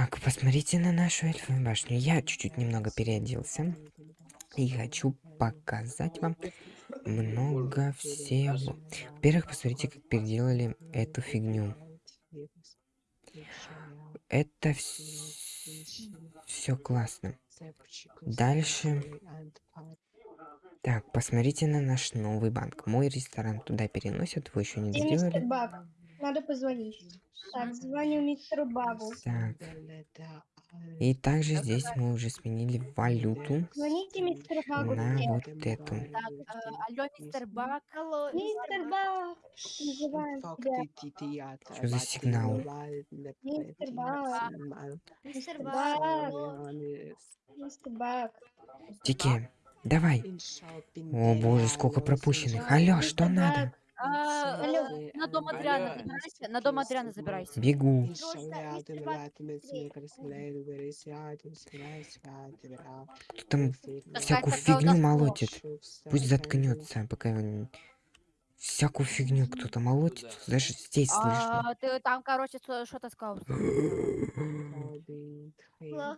Так, посмотрите на нашу эльфовую башню. Я чуть-чуть немного переоделся. И хочу показать вам много всего. Во-первых, посмотрите, как переделали эту фигню. Это все классно. Дальше. Так, посмотрите на наш новый банк. Мой ресторан туда переносят, вы еще не сделали. Надо позвонить. Так, звоню мистеру Багу. Так. И также здесь мы уже сменили валюту Звоните мистеру Багу. на вот эту. Так, э, алло, мистер Бак. Алло, Мистер тебя. Что за сигнал? Мистер Баг. мистер Баг. Мистер Баг. Тики, давай. О боже, сколько пропущенных. Алло, что надо? А, э, На дом Адриана забирайся. На дом Адриана забирайся. Бегу. Кто там всякую фигню молотит? Пусть заткнется, пока он... Всякую фигню кто-то молотит. Даже здесь слышно. А, ты там, короче, что- что-то сказал.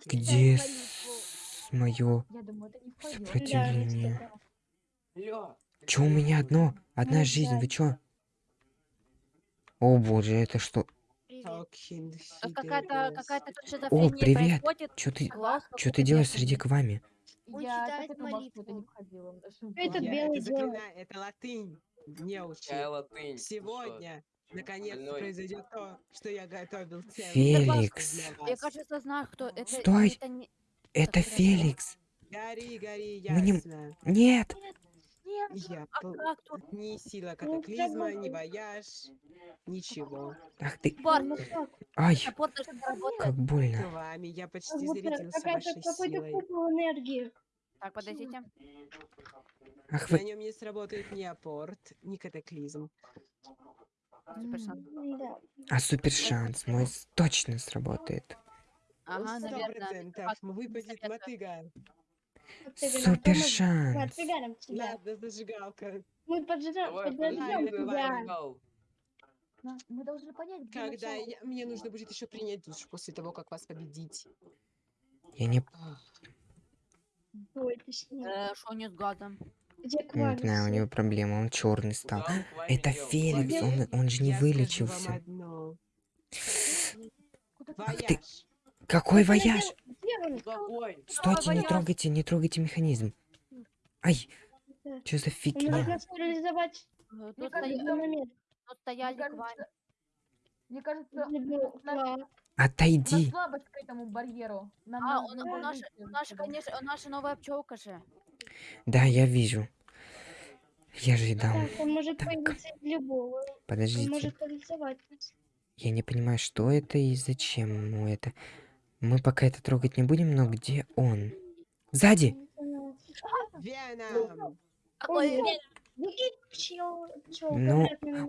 Где мое Я думаю, это не входило. сопротивление? Чё у меня одно? Одна жизнь, вы чё? О боже, это что? Тут какая-то какая-то тут О, привет! Чё ты, чё ты делаешь среди квами? Он Я читает это белый заклинаю, это латынь. Не учи. Какая латынь? Сегодня, наконец, больной? произойдет то, что я готовил целый Феликс. Я, кажется, знаю, кто это. Стой! Это не... Это. Феликс! Гори, гори, Мы не- ясно. Нет! Нет, Я а тут? Ни сила Ну, катаклизма, ни всё вояж, ничего. Ах ты! Бар, Ну как? Ай! даже. Как С больно! вами я почти зарядился вашей силой. энергии. Так, подождите. Ах На вы! нем не сработает ни апорт, ни катаклизм. Да. А супер шанс мой с- точно сработает. Ага, Сто наверное. процентов выпадет советую. мотыга. Супер Мы шанс! отпрыгаем тебя. Ладно, зажигалка. Мы поджигаем, тебя. На- Мы должны понять, где Когда начало. я- мне нужно будет еще принять душ после того, как вас победить. Я не, Ах, Ой, точнее. Э, Что не с газом? Где не знаю, у него проблема, он черный стал. Куда мы Это? Феликс, он, он же не я вылечился. Ах ты. Какой вояж? Он? Стойте, не трогайте, не трогайте механизм. Ай, что за Он может фигня? парализовать Э, Мне Тут, кажется, в стоя- любой момент. тут стояли Мне к кажется, мне кажется, Если бы- у нас- да. у нас Отойди. слабость к этому барьеру. Нам А, он, у наша, выйти у отсюда. конечно, у наша новая пчелка же. Да, я вижу. Я же и дал. Так, он может Так. любого. Он Подождите. может парализовать нас. Я не понимаю, что это и зачем ему это. Мы пока это трогать не будем, но где он? Сзади! Веном. Ну,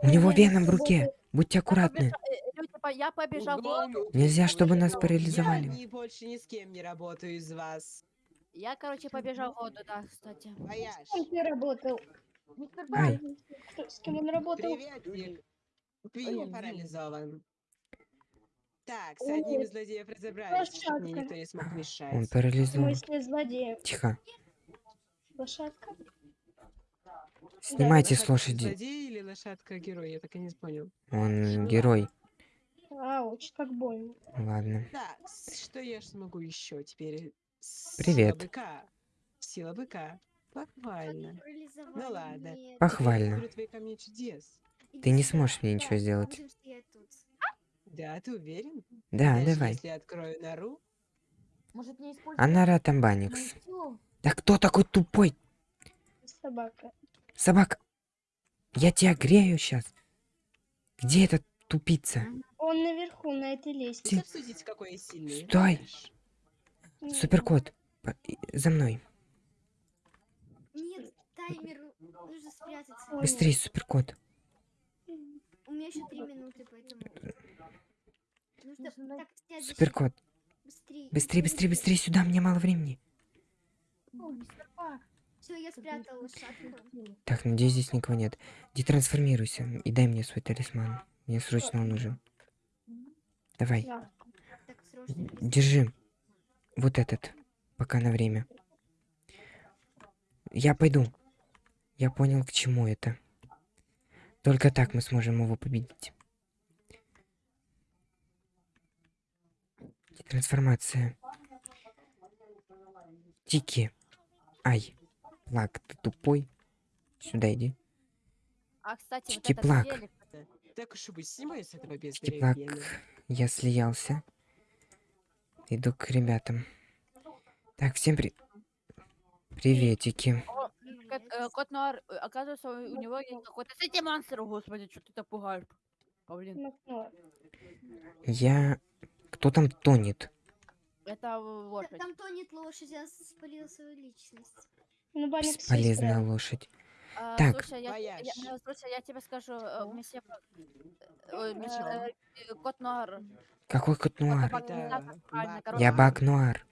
У него веном в руке. Будьте аккуратны. э, я побежал. Кругом воду. Нельзя, чтобы нас Я парализовали. ни, больше ни с кем не работаю из вас. Я, короче, побежал в воду, да, кстати. С кем ты работал? Мистер Ай. С кем он работал? Приветик. Ты парализован. Так, с одним из злодеев разобрались, мне никто не смог Он мешать. В парализован. смысле? Тихо. Лошадка? Снимайте с Лошадка лошади. Злодей или лошадка герой? Я так и не понял. Он герой. Ауч, как больно. Ладно. Так, с- что я ж смогу еще теперь? С- Привет. Сила быка. Сила быка. Похвально. Ну ладно. Похвально. Ты не сможешь мне ничего Да, сделать. Да, ты уверен? Да, Даже давай. Если я открою нору, Может, не использовать Анара мою Тамбаникс. силу? Да кто такой тупой? Собака. Собака. Я тебя грею сейчас. Где этот тупица? Он наверху, на этой лестнице. Обсудите, какой я сильный. Стой. Вояж. Суперкот. За мной. Нет, таймер. Нужно спрятаться. Быстрее, суперкот. У меня еще три минуты, поэтому... Нужно Нужно так Суперкот. Быстрее. Быстрее, быстрее, быстрее сюда, мне мало времени. О. Все, я спрятала лошадку. Так, надеюсь, здесь никого нет. Детрансформируйся и дай мне свой талисман. Мне срочно он нужен. Давай. Держи. Вот этот. Пока на время. Я пойду. Я понял, к чему это. Только так мы сможем его победить. Трансформация. Тики. Ай. Плак, ты тупой. Сюда иди. А, кстати, вот Чики-плак. этот велик, Так уж и быть, снимаю с этого без Тики-плак. Я слиялся. Иду к ребятам. Так, всем при... Приветики. О, кот, э, кот Нуар, э, оказывается, у него есть какой-то... Кстати, монстр, господи, что ты так пугаешь? Павлин, Ну, Я... Кто там тонет? это лошадь. Там тонет лошадь, я спалил свою личность. Ну, Банник Бесполезная лошадь. А, Так. Слушай, я, я, я- слушай, я тебе скажу, э, Ну? месье, э, ой, Ну э, чё? э, кот Нуар. Какой кот нуар? Бак- как правильно, Бак-. Я бак нуар.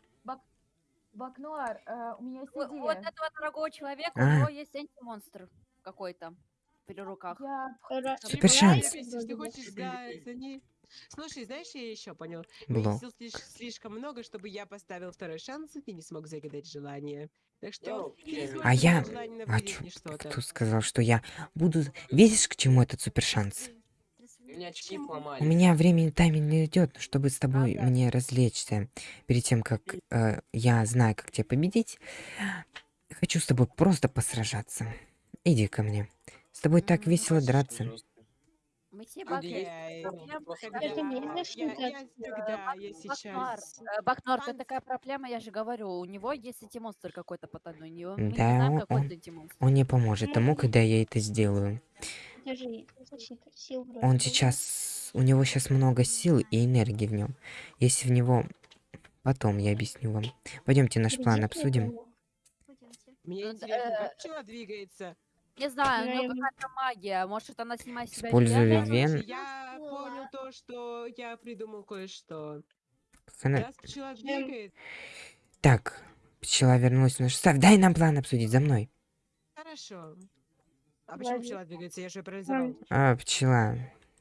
Бакнуар, э, у меня есть Вот, вот идея. этого дорогого человека, А. у него есть антимонстр какой-то при руках. Я... Супер шанс. Если ты хочешь за, за ней... Слушай, знаешь, я еще понял. Бло. Сил слиш- слишком много, чтобы я поставил второй шанс, и ты не смог загадать желание. Так что... Ты А я- А чё? Кто сказал, что я буду... Видишь, к чему этот супер шанс? У меня очки? У меня времени тайминг не идет, чтобы с тобой Ага. мне развлечься. Перед тем, как э, я знаю, как тебя победить, хочу с тобой просто посражаться. Иди ко мне. С тобой так весело драться. А, Тогда Кстати, мне я, сейчас... э, Бакнуар, это такая проблема, я же говорю, у него есть антимонстр какой-то потайной, у него- мы не Да, знаем, какой он-. Он не поможет тому, когда я это сделаю. Он сейчас... У него сейчас много сил и энергии в нем. Если в него... Потом я объясню вам. Пойдемте наш план обсудим. Мне Ну, интересно, э, как пчела двигается? Не знаю, у него какая-то магия, может она снимает себя Использую вен? я понял то, что я придумал кое-что. Как она- Раз пчела двигает, Так, пчела вернулась в наш состав. Дай нам план обсудить за мной. хорошо. А почему пчела двигается? Я же парализовал. А, пчела.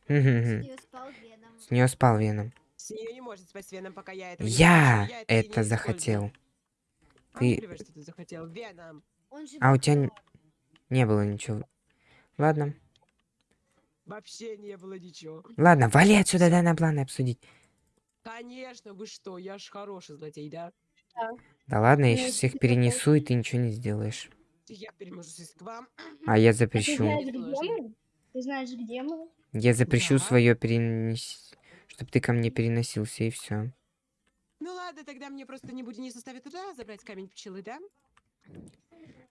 С неё спал Веном. С нее спал веном. С нее не может спасть веном, пока я не Я это это захотел. А, Ты- захотел. Веном. А у тебя. Не было ничего. Ладно. Вообще не было ничего. Ладно, вали отсюда, дай нам планы обсудить. Конечно, вы что, я ж хороший злодей, да? Да ладно, я Ну, сейчас всех типа перенесу, и ты ничего не сделаешь. Я перемажусь к вам. А я А ты запрещу. знаешь, где мы? Ты знаешь, где мы? Я запрещу Да. свое перенес... Чтобы ты ко мне переносился, и все. Ну ладно, тогда мне просто не будет не составит труда забрать камень пчелы, да?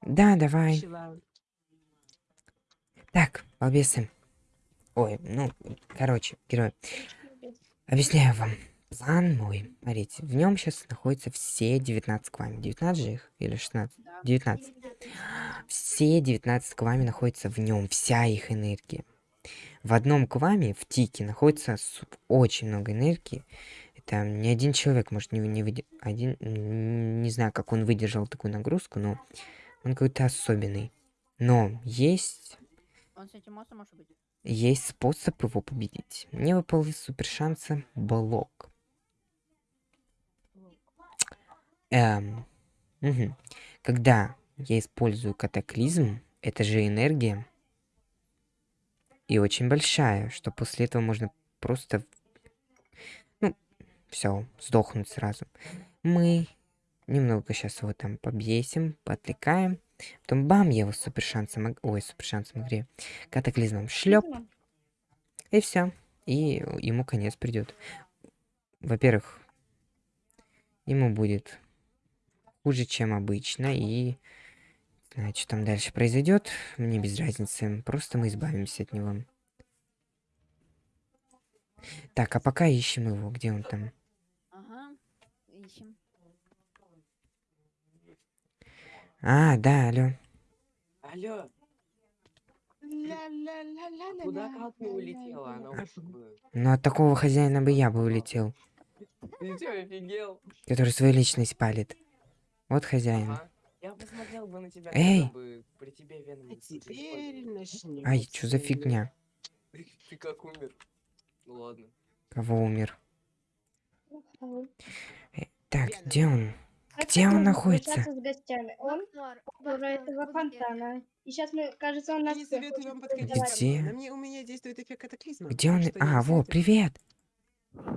Да, давай. Пчела. Так, балбесы. Ой, ну, короче, герой. Объясняю вам. План мой. Смотрите, в нем сейчас находятся все 19 квами. 19 же их? Или 16? Да. 19. Все 19 квами находятся в нем, вся их энергия. В одном кваме, в тике, находится очень много энергии. Это ни один человек может не, не выдержать. Один, не знаю, как он выдержал такую нагрузку, но он какой-то особенный. Но есть Он с этим монстром может быть? есть способ его победить. Мне выпал супер шанса блок. Эм, мгм. Когда я использую катаклизм, это же энергия. И очень большая, что после этого можно просто... Ну, все, сдохнуть сразу. Мы немного сейчас его там побесим, поотвлекаем. Потом бам, я его супер шансом... Ой, супер шансом игре. Катаклизмом шлеп. И все. И ему конец придет. Во-первых, ему будет хуже, чем обычно. И знаю, что там дальше произойдет. Мне без разницы. Просто мы избавимся от него. Так, а пока ищем его. Где он там? Ага, ищем. А, да, алло. Алло, Ля-ля-ля-ля-ля-ля. куда как ты улетела? Она. Ну, от такого хозяина бы я бы улетел. Ты чё, офигел? Который свою личность палит. Вот хозяин. Ага. Я посмотрел бы на тебя, Эй! бы при тебе веном А. Ай, что за фигня? Ты, ты как умер? Ну ладно. Кого умер? Алло. Так, где он? Где он находится? с гостями? Он Бакнуар, этого фонтана. И сейчас мы, кажется, он нас не советую вам подходить мне. Где? На мне у меня действует эффект катаклизма. Где он? А, во, привет!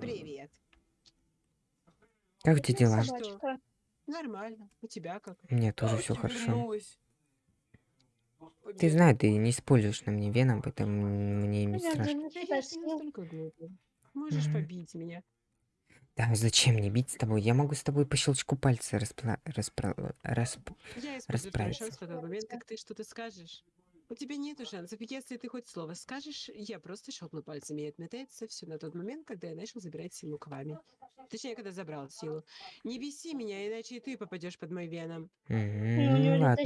Привет. Как у тебя дела? Собачка. Нормально. У тебя как? У меня тоже все хорошо. Ты знаешь, ты не используешь на мне веном, поэтому мне не страшно. Можешь побить меня. Да, зачем мне бить с тобой? Я могу с тобой по щелчку пальца распла... распра... расп... Я использую второй Расправиться. шанс в тот момент, как ты что-то скажешь. У тебя нету шансов. Если ты хоть слово скажешь, я просто щелкну пальцами и отметается все на тот момент, когда я начал забирать силу к вами. Точнее, когда забрал силу. Не беси меня, иначе и ты попадешь под мой Веном. Ну, ладно.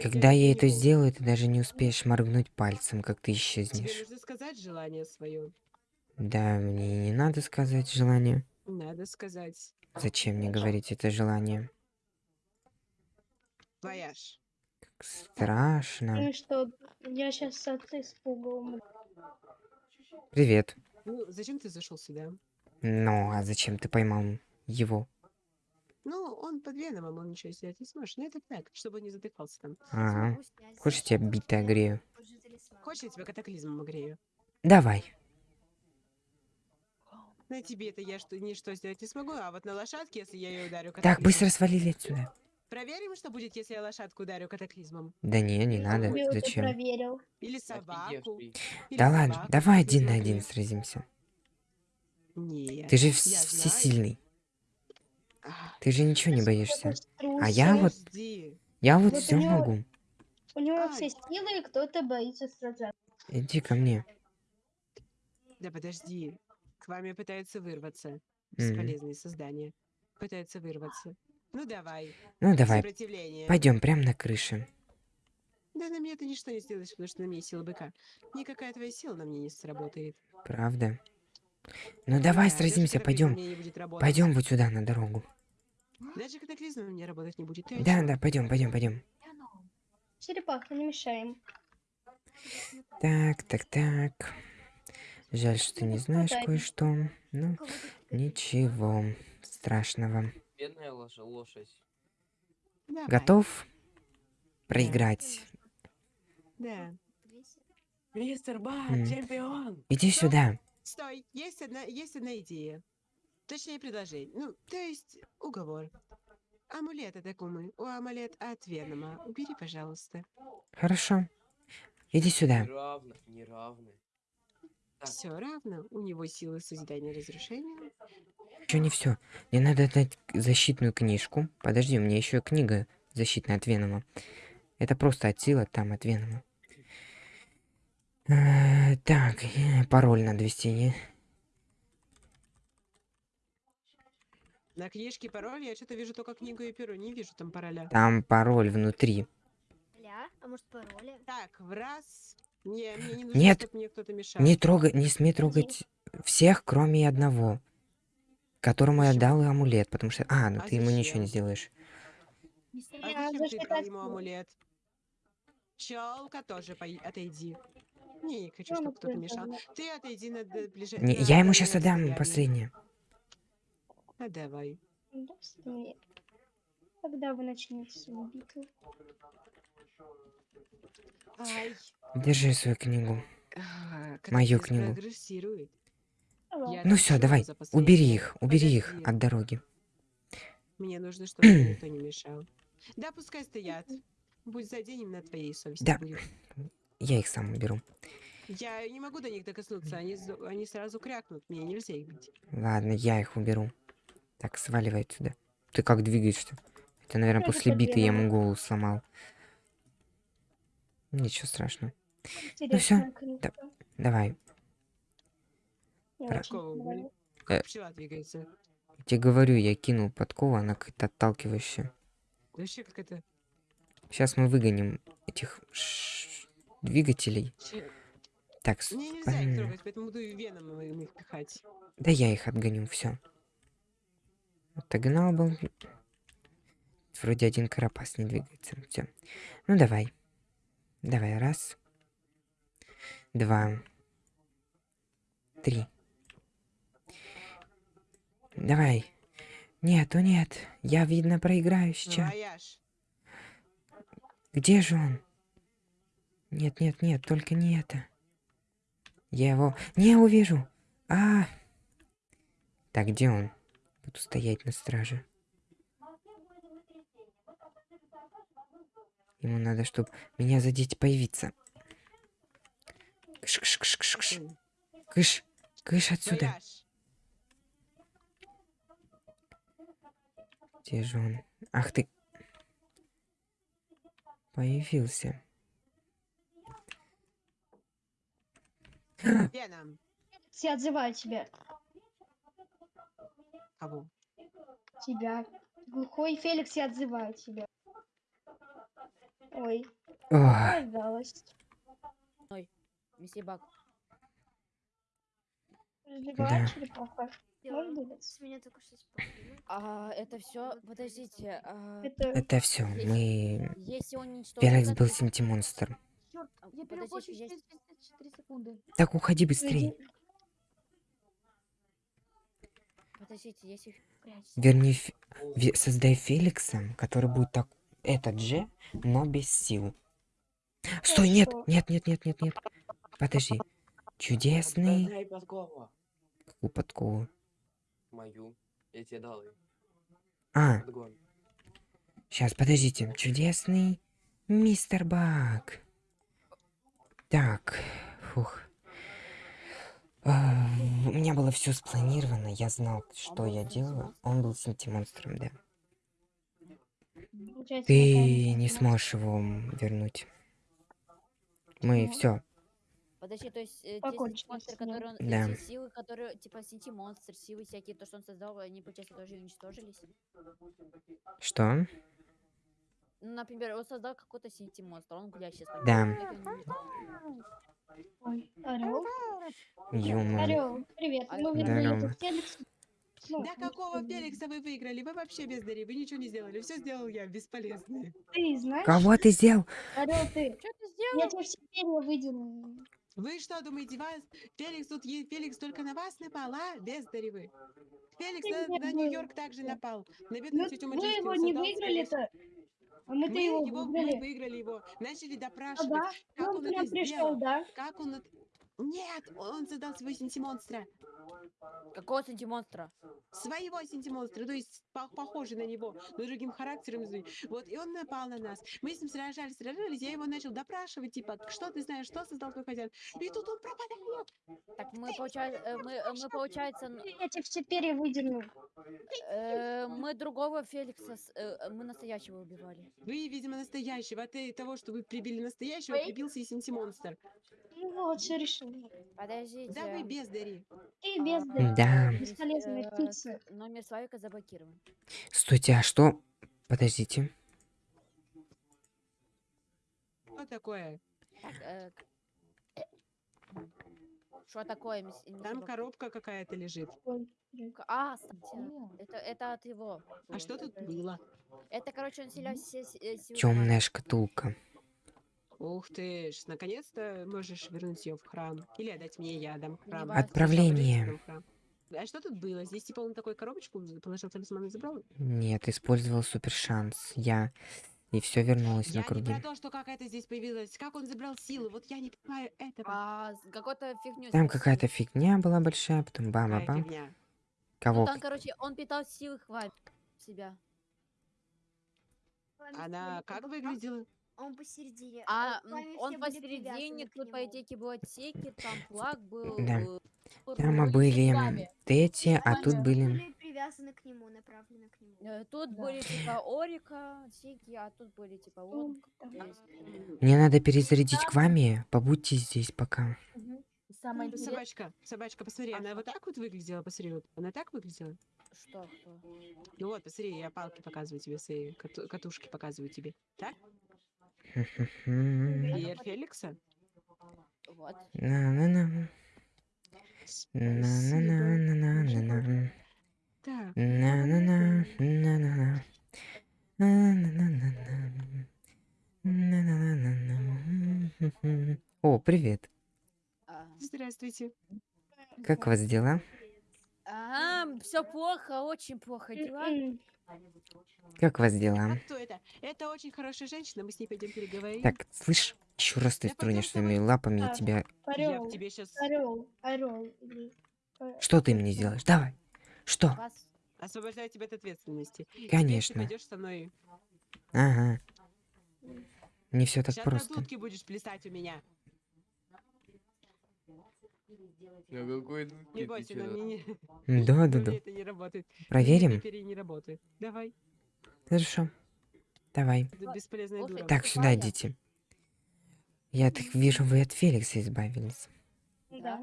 Когда я это сделаю, ты даже не успеешь моргнуть пальцем, как ты Тебе исчезнешь. нужно сказать желание свое. Да, мне не надо сказать желание. Надо сказать. Зачем мне говорить это желание? Вояж. Страшно. Ну что, я сейчас от испуга. Привет. Ну, зачем ты зашел сюда? Ну, а зачем ты поймал его? Ну, он под веном, он ничего сделать не сможет. Ну, это так, чтобы он не задыхался там. Ага. Хочешь, я тебя битое грею? Позже талисман. Хочешь, я тебя катаклизмом огрею? Давай. На тебе это я что, ничто сделать не смогу, а вот на лошадке, если я ее ударю Так, катаклизмом... быстро свалили отсюда. Проверим, что будет, если я лошадку ударю катаклизмом. Да не, не Я надо. Зачем? проверил. Или собаку. или Да ладно, собаку давай один на один сразимся. Нет. Ты же я вс- знаю. всесильный. Ты же ничего не боишься. А я вот-. Я вот Вот все него- могу. У него Ай. все силы, и кто-то боится сражаться. Иди ко мне. Да подожди. К вами пытаются вырваться. Бесполезные создания. Пытаются вырваться. Ну давай. Ну давай, пойдем прямо на крыше. Да на мне ты ничто не сделаешь, потому что на мне сила быка. Никакая твоя сила на мне не сработает. Правда? Ну давай Да, сразимся, пойдем. Пойдем вот сюда на дорогу. Даже катаклизм на мне работать не будет. Ты о Да, чём? да, пойдем, пойдем, пойдем. Черепаха, не мешаем. Так, так, так. Жаль, что ты не знаешь кое-что. Ну, ничего страшного. Бедная лоша- лошадь. Давай. Готов проиграть? Да. Мистер Бак, М. чемпион! Иди сюда. Стой, есть одна, есть одна идея. Точнее, предложение. Ну, то есть, уговор. Амулет от Акумы. У амулет от Венома. Убери, пожалуйста. Хорошо. Иди сюда. Неравно, неравно. Все равно. У него силы созидания и разрушения. Еще не все. Мне надо дать защитную книжку. Подожди, у меня еще книга защитная от Венома. Это просто от силы, там от Венома. Э, Так, э, пароль надо ввести. не? На книжке пароль я что-то вижу только книгу и перо. Не вижу там пароля. Там пароль внутри. Ля, а может пароли? Так, в раз. Не, мне не нужно, Нет. чтобы мне кто-то мешал. Не трогай, не смей трогать всех, кроме одного, которому я дал амулет, потому что... А, ну А ты ему ничего зачем? не сделаешь. А Я зачем ты дал ему амулет? Челка тоже пой- отойди. Не, не хочу, чтобы кто-то мешал. Ты отойди на ближе. Не, я ему сейчас отдам последнее. А давай. Когда вы начнете свою битву? Ай. Держи свою книгу. а, Мою книгу. Ну все, давай, убери их, убери их от дороги. Мне нужно, чтобы никто не мешал. Да, пускай стоят. Будь за день на твоей совести Да. будет. Я их сам уберу. Я не могу до них докоснуться, они, они сразу крякнут, мне нельзя их бить. Ладно, я их уберу. Так, сваливай отсюда. Ты как двигаешься? Это, наверное, это после биты я ему голову сломал. Ничего страшного. Интересная да. книга. Давай. Про-. Э. Тебе говорю, я кинул подкову, она какая-то отталкивающая. Вообще как это... Сейчас мы выгоним этих двигателей. Че- Так, Мне нельзя их трогать, поэтому буду веном их пихать. Да я их отгоню, все. Отогнал был. Вроде один карапас не двигается. Все. Ну давай. Давай, раз. Два. Три. Давай. Нет, о нет. Я, видно, проиграю сейчас. Где же он? Нет, нет, нет, только не это. Я его не увижу. А. Так, где он? Буду стоять на страже. Ему надо, чтобы меня задеть появиться. Кыш, кыш, кыш, кыш, кыш. Кыш, кыш отсюда. Где же он? Ах ты. Появился. Веном. Все отзывают тебя. Кого? Тебя. Глухой Феликс все отзывают тебя. Ой, Ох, раздалась. Месье Бак. Разливает черепаха. С меня только что. А, это все. Подождите. а, Это это все. Мы... Если он уничтожил... Феликс был синтимонстр. Черт, я есть- через 34 секунды. Так, уходи быстрей. Подождите, если... Верни, Ве- создай Феликса, который будет так... Этот же, но без сил. Стой, нет, нет, нет, нет, нет, нет. Подожди. Чудесный... Дай подкову. Какую подкову? Мою. Я тебе дал. А, Подгон. сейчас, подождите. Чудесный мистер Бак. Так, фух. А, У меня было все спланировано, я знал, что был я делаю. Он был синтимонстром, да. Ты не сможешь его вернуть. Мы Ну. все. Подожди, то есть э, те монстры, которые он... Да. Те силы, которые... Типа синти-монстр, силы всякие, то, что он создал, они, получается, тоже уничтожились? Что? Ну, например, он создал какой-то синти-монстр, он гулящий. Да. Ой, Орел. Ё-моё. Орел, привет. А, Мы видели Да ну, какого Феликса вы выиграли? Вы вообще бездари, вы ничего не сделали. Все сделал я, бесполезный. Ты знаешь? Кого ты сделал? Орел, ты. Что ты Я сделал? тебе все перья выдерну. Вы что думаете, вас Феликс тут е- Феликс только на вас напал, а? Бездари вы. Феликс Ты на, на? Нью-Йорк также напал. На бедную Ну, тетю Маджестину его не выиграли-то. А мы-то Мы его его мы выиграли. выиграли его, начали А, допрашивать, да? как он он нам это пришел, сделал, да? как он это... Нет, он создал своего синтимонстра. Какого синти-монстра? Своего синтимонстра, то есть по- похожий на него, но другим характером. Вот, и он напал на нас. Мы с ним сражались, сражались, я его начал допрашивать, типа, что ты знаешь, что создал твой хозяин? И тут он пропадает. Так мы, получается, мы, э, мы, получается, Я тебе все перья выдерну. э, мы другого Феликса, э, э, мы настоящего убивали. Вы, видимо, настоящего. От э, того, что вы прибили настоящего, прибился и синтимонстр. Ну вот, все решил. Подождите. Да вы бездари. Ты а, бездарь. Да. Бесполезная э, птица. Номер Славика заблокирован. Стойте, а что? Подождите. Что такое? Так, э, Что такое, Там коробка какая-то лежит. А, это, это от его. А что тут было? Это, короче, он вселял все с- э, Темная шкатулка. Ух ты ж, наконец-то можешь вернуть ее в храм. Или отдать мне, я дам в храм. Отправление. А что тут было? Здесь типа он такой коробочку положил талисман и забрал? Нет, использовал супер шанс. Я. И все вернулось Я на не круги. про то, что как это здесь появилось, как он забрал силу. Вот я не понимаю этого. А, какой-то фигню. Там какая-то фигня была большая, потом бам-бам. фигня. Ну, Кого? там, короче, он питал силы хватит себя. Она как выглядела? Он посередине. А все он посередине, тут, по идее, был отсеки, там флаг был. Да. э, Там были эти, а тут были... привязаны к нему, направлены к нему. Э, Тут Да. были типа Орика, Сики, а тут были типа э, Мне надо перезарядить к вами. Побудьте здесь пока. Самое Ну, интересное, Собачка, собачка, посмотри, А она что? вот так вот выглядела, посмотри, вот. Она так выглядела? Что, кто? Ну вот, посмотри, я палки показываю тебе, свои кату- катушки показываю тебе. Так? Веер Феликса? Вот. На-на-на. На-на-на-на-на-на. Так, На-на-на, на-на-на. На-на-на-на-на. На-на-на-на-на. О, привет. А, здравствуйте. Как у вас дела? Ага, все плохо, очень плохо дела. Как у вас дела? А кто это? Это очень хорошая женщина, мы с ней пойдем переговорим. Так, слышь, еще раз ты тронешь своими лапами, Так. тебя... Я Орел, тебе сейчас орел, орел. Что ты мне сделаешь? Давай. Что? Освобождаю тебя от ответственности. Конечно. ты пойдешь со мной. Ага. Не все так Сейчас просто. дудке будешь плясать у меня. Ну какой Не бойся, на мне Да, да, да. Проверим? Давай. Хорошо. Давай. Так, сюда идите. Я так вижу, вы от Феликса избавились. Да.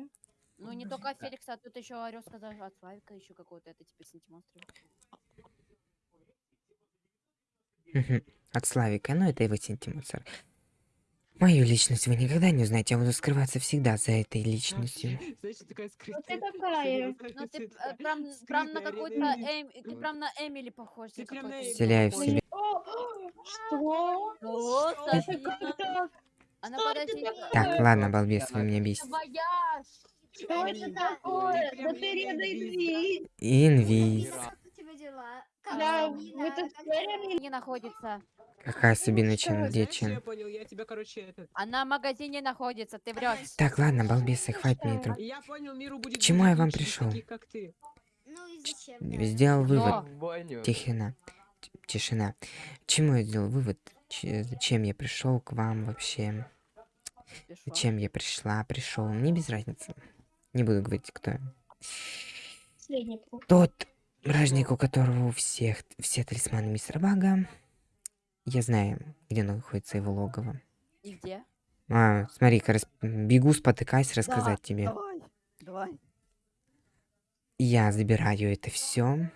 Ну, не только от Феликса, а тут еще орел сказал от Славика, еще какого-то, это теперь сентимонстр. Мгм. От Славика, ну это его сентиментар. Мою личность вы никогда не узнаете, я буду скрываться всегда за этой личностью. Знаешь, такая скрытая. ты такая. Ну, ты э, прям, прям на какой-то Эм, ты прям на Эмили похож. Ты прям на. Эмили в. О, Что? Что? Это София. как-то... Она Что подожди. Так, ладно, балбес, вы меня бесите. Что это Эмили, такое? Да ты редай Инвиз. Инвиз. Как у тебя дела? Как Да, тут Как спорили? Не находится. Какая Сабина тебя, короче, этот... Она в магазине находится, ты врешь. Так, ладно, балбесы, хватит мне тру- Я понял, миру будет чему я вам ты. Ну? Сделал Но. вывод. В баню. Тишина. Чему я сделал вывод? Ч- Зачем я пришел к вам вообще? Зачем я пришла, пришел? Мне без разницы. Не буду говорить, кто. Тот вражник, у которого у всех все талисманы мистера Бага. Я знаю, где находится его логово. И где? А, смотри-ка, рас- бегу, спотыкаясь, рассказать тебе. Давай. Давай. Я забираю это все.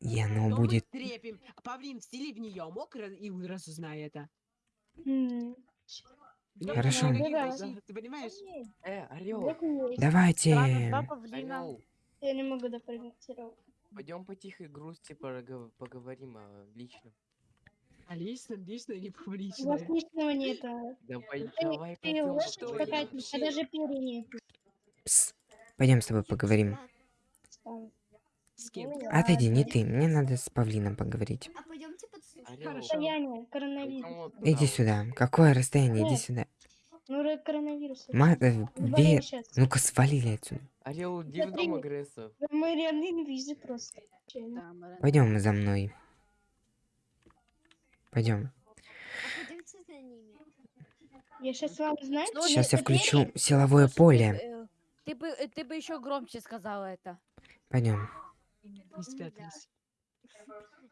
И оно Но будет... трепим. Павлин, встели в нее, мог и разузнай это. Нет, Хорошо. не Да. тащи, Ты понимаешь? Э, орел. Давайте... Орел. Я не могу допрогнозировать. Пойдем по тихой грусти поговорим о личном. А лично, лично или У вас публично? личного нету. Да пой- Ты- давай Ты лошадь какая-то, тебя даже перья нет. Пойдем с тобой поговорим. С кем? Отойди, не ты. Мне надо с Павлином поговорить. А пойдемте. Хорошо. Состояние, коронавирус. Иди сюда. Какое расстояние? Иди Нет. сюда. Ну, коронавирус. Ма... э, Ве-. Ну-ка, свалили отсюда. Орел, иди в Смотри. дом агрессов. Мы реально инвизы просто. Да, Марина. Пойдем за мной. Пойдем. Я сейчас вам, Ну, Сейчас я включу силовое поле. э, Ты бы, э, ты бы еще громче сказала это. Пойдем. Не спрятались.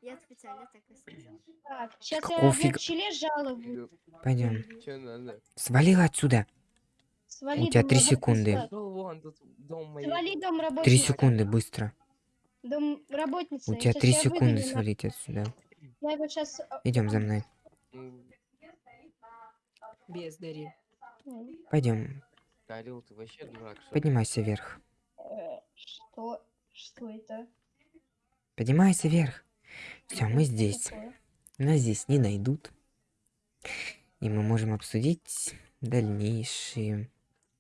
Я специально так и сказала. Так, сейчас Какого я фига? в челе жалобу. Пойдем. Свалил отсюда. Свали У тебя три секунды. Три секунды, быстро. Дом работницы. У тебя три секунды свалить отсюда. Я его сейчас... Идем за мной. Бездари. Пойдем. Орел, ты вообще дурак, что? Поднимайся вверх. Что? Что это? Поднимайся вверх. Все, мы здесь. такое? Нас здесь не найдут. И мы можем обсудить дальнейшие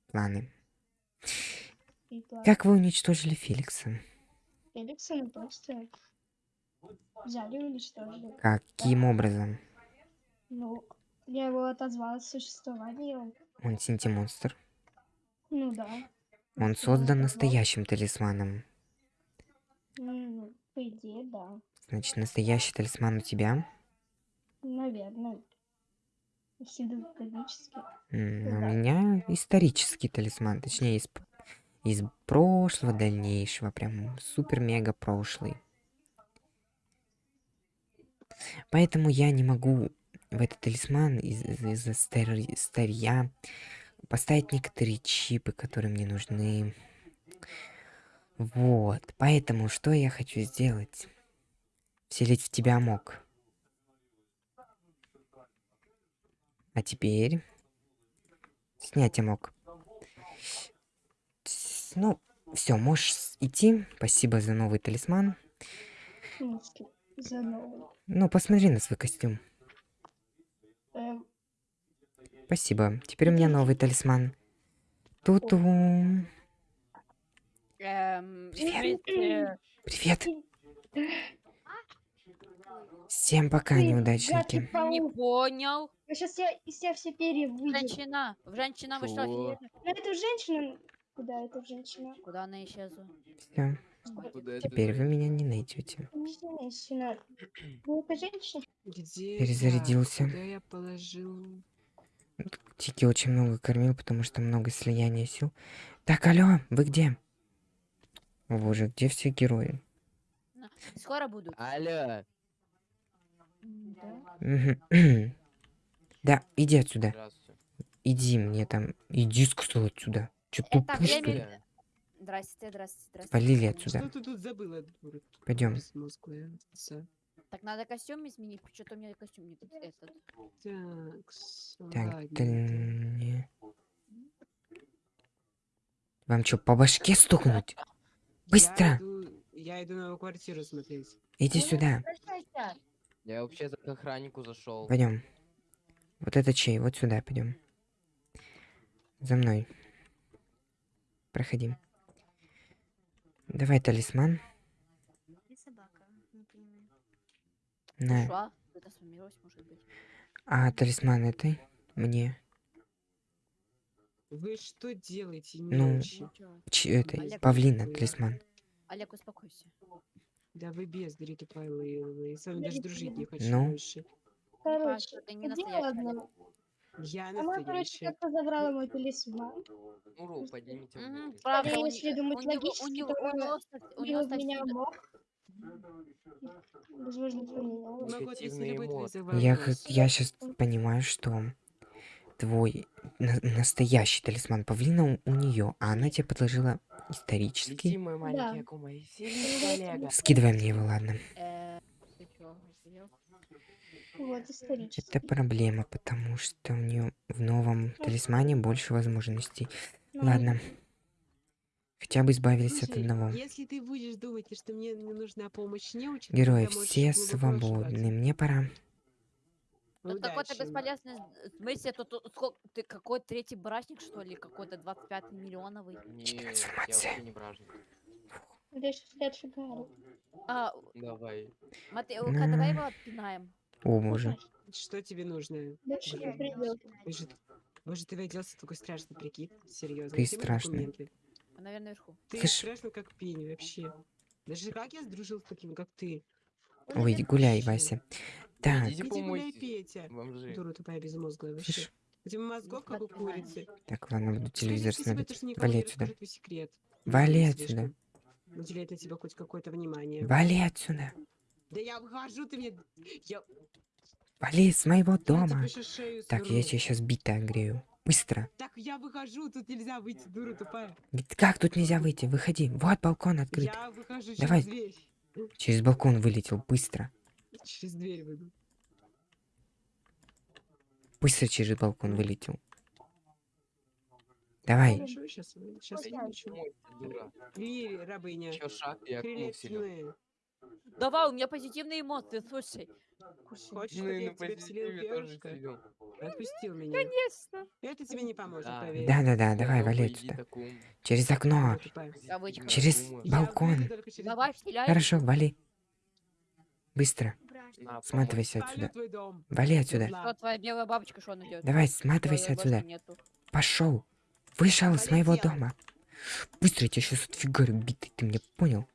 планы. Как вы уничтожили Феликса? Феликса мы просто взяли и уничтожили. Каким образом? Ну, я его отозвала от существования. он- Он синтимонстр. Ну да. Он создан настоящим талисманом. Ну, по идее, да. Значит, настоящий талисман у тебя. Наверное. Гипотетически. М, Да. У меня исторический талисман, точнее, из, из прошлого дальнейшего, прям супер-мега прошлый. Поэтому я не могу в этот талисман из- из- из-за стари- старья поставить некоторые чипы, которые мне нужны. Вот, поэтому что я хочу сделать? Вселить в тебя мог. А теперь снять мог. Ну, все, можешь идти. Спасибо за новый талисман. Смысле, за новый. Ну, посмотри на свой костюм. Эм, Спасибо. Теперь у меня новый талисман. Ту-ту. Эм, Привет. Привет. Всем пока, Ты, неудачники. Не понял. Сейчас я из себя все перья выйдет. Женщина. Женщина, вы что, Чего? офигели? Ну, это женщина. Куда это женщина? Куда она исчезла? Все. Теперь вы меня не найдете. Где Перезарядился. Я? Положил? Тики очень много кормил, потому что много слияния сил. Так, алло, вы где? О боже, где все герои? Скоро будут. Алло. Да. Иди отсюда. Иди мне там. Иди, сказал отсюда. Че Это тупой, что ли? Здрасте, здрасте, здрасте. Полили отсюда. Что ты тут забыла, дура? Пойдем. Так надо костюм изменить, что-то у меня костюм не тут этот. Так, Так, да не- Вам что, по башке стукнуть? Быстро! Я иду, я иду новую квартиру смотреть. Иди Ну, сюда. Я вообще-то к охраннику зашел. Пойдем. Вот это чей? Вот сюда пойдем. За мной. Проходи. Давай талисман. Где собака? Не понимаю. На. Это. А талисман этой? Мне. Вы что делаете, Ну. мелочи? Чё? Ч этой. Олег, Павлина какой? талисман. Олег, успокойся. Да вы бездари тупорылые. Я с вами даже дружить не хочу Ну? больше. Короче, ты не настоящий. Я Она, короче, настоящая. как-то забрала мой талисман. Уру, поднимите Мгм, руки. правда, у, если не- думать у него, у логически, него, то у она него, со- у Убила него в меня совсем-. Возможно, эмоции. завал Я, х- я сейчас понимаю, что твой на- настоящий талисман павлина у, нее, а она тебе подложила исторический. Лети, мой маленький Да. Акума, и. Скидывай мне его, ладно. Э, ты чё, охуел? Вот, исторически. Это проблема, потому что у нее в новом талисмане больше возможностей. Ну, Ладно. Хотя бы избавились от Слушай, одного. Если ты будешь думать, что мне не нужна помощь неуча, то Герои, все свободны. Мне пора. Тут какой-то бесполезный в смысле, тут, сколько, ты какой третий брачник, что ли, какой-то 25 миллионовый? Нет, я вообще не бражник. Я сейчас дальше говорю. А, Давай. Матэ, Лука, давай его отпинаем. О, боже. Что тебе нужно? Дальше не придет. Боже, боже, ты оделся такой страшный прикид. Серьезно. Ты Где мои страшный. документы? Он, наверное, наверху. Ты Слышь. страшный как пень вообще. Даже как я сдружил с таким, как ты? Ой, гуляй, Вася. Так, Идите Иди гуляй, помойтесь, Петя. бомжи. Дура тупая безмозглая вообще. слышь, У тебя мозгов, как у курицы. так, ладно, буду Скажи телевизор себе, смотреть. то, что никому Вали отсюда. расскажи твой секрет. Вали отсюда. Уделяет на тебя хоть какое-то внимание. Вали отсюда. Да я выхожу, ты мне... Я, Вали с моего дома. Так, я тебе сейчас бита огрею. Быстро. Так я выхожу, тут нельзя выйти, дура тупая. Как тут нельзя выйти? Выходи. Вот балкон открыт. Я выхожу через Давай. дверь. Через балкон вылетел. Быстро. Через дверь выйду. Быстро через балкон вылетел. Давай. Хорошо, сейчас, сейчас я рабыня. Шаг. Давай, у меня позитивные эмоции, слушай. Хочешь, Ну я на тебя вселил перышко? Отпустил меня. Конечно. Это тебе не поможет, Да. поверь. Да-да-да, давай, вали. Акум. Через окно. Через балкон. Хорошо, вали. Быстро. Сматывайся отсюда. Вали отсюда. Ладно. Что, твоя белая бабочка, что она делает? Давай, сматывайся отсюда. Пошел. Вышел с моего дома. Быстро, я тебя сейчас отфигарю, битый, ты меня понял?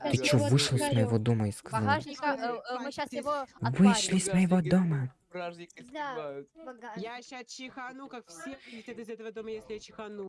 А Ты я чё, вышел с говорю. моего дома и сказал? Багажника, э, э, мы сейчас его Вышли с моего дома. Да. Я сейчас чихану, как все из этого дома, если я чихану.